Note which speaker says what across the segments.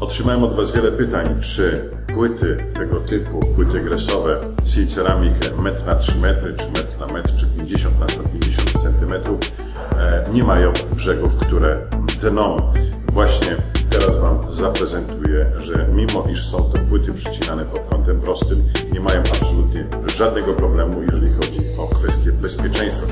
Speaker 1: Otrzymałem od Was wiele pytań, czy płyty tego typu, płyty gresowe, Seal metr na 3 metry, czy metr na metr, czy 50 na 150 centymetrów, e, nie mają brzegów, które tną. Właśnie teraz Wam zaprezentuję, że mimo iż są to płyty przycinane pod kątem prostym, nie mają absolutnie żadnego problemu, jeżeli chodzi o kwestie bezpieczeństwa.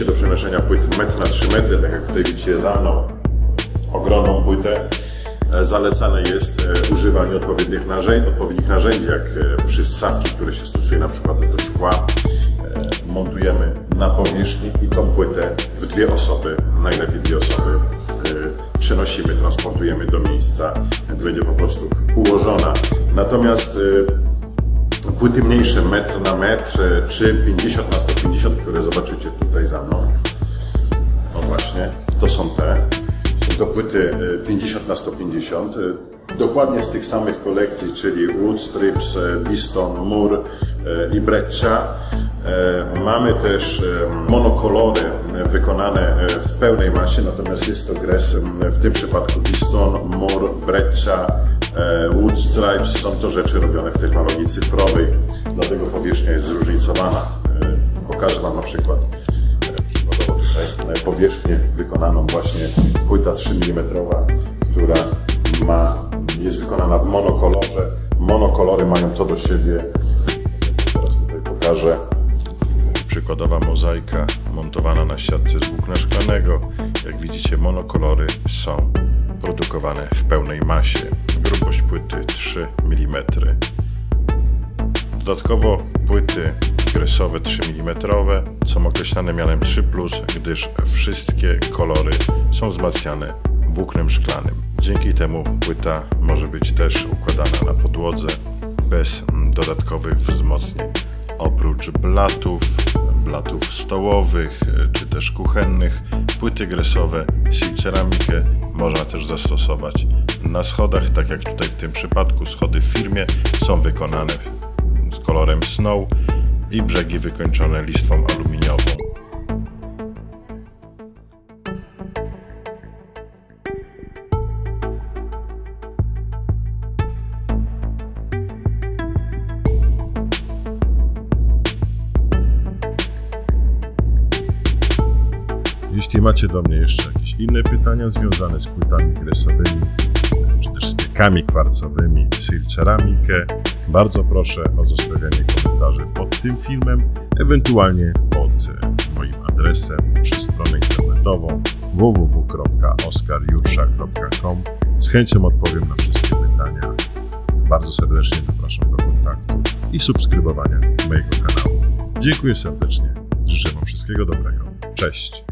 Speaker 1: Oczywiście do przenoszenia płyt metr na 3 metry, tak jak tutaj widzicie za mną, ogromną płytę, e, zalecane jest e, używanie odpowiednich narzędzi, odpowiednich narzędzi jak e, przystawki, które się stosuje na przykład do szkła. Montujemy na powierzchni i tą płytę w dwie osoby, najlepiej dwie osoby, przenosimy, transportujemy do miejsca, będzie po prostu ułożona. Natomiast płyty mniejsze, metr na metr, czy 50 na 150, które zobaczycie tutaj za mną. No właśnie, to są te. Są to płyty 50 na 150, dokładnie z tych samych kolekcji, czyli Wood Strips, Biston, Mur i Breccia. Mamy też monokolory wykonane w pełnej masie, natomiast jest to gres w tym przypadku Biston, Mur, Breccia, Wood Stripes. Są to rzeczy robione w technologii cyfrowej, dlatego powierzchnia jest zróżnicowana. Pokażę Wam na przykład przykładowo tutaj powierzchnię wykonaną właśnie płyta 3 mm, która ma, jest wykonana w monokolorze. Monokolory mają to do siebie. Teraz tutaj pokażę. Przykładowa mozaika montowana na siatce z włókna szklanego. Jak widzicie monokolory są produkowane w pełnej masie. Grubość płyty 3 mm. Dodatkowo płyty kresowe 3 mm są określane mianem 3, gdyż wszystkie kolory są wzmacniane włóknem szklanym. Dzięki temu płyta może być też układana na podłodze bez dodatkowych wzmocnień. Oprócz blatów, blatów stołowych czy też kuchennych, płyty gresowe Seal ceramikę można też zastosować na schodach, tak jak tutaj w tym przypadku schody w firmie są wykonane z kolorem snow i brzegi wykończone listwą aluminiową. Jeśli macie do mnie jeszcze jakieś inne pytania związane z płytami kresowymi, czy też stykami kwarcowymi, Sil Ceramikę, bardzo proszę o zostawianie komentarzy pod tym filmem, ewentualnie pod moim adresem przez stronę internetową www.oskarjursza.com. Z chęcią odpowiem na wszystkie pytania. Bardzo serdecznie zapraszam do kontaktu i subskrybowania mojego kanału. Dziękuję serdecznie. Życzę Wam wszystkiego dobrego. Cześć.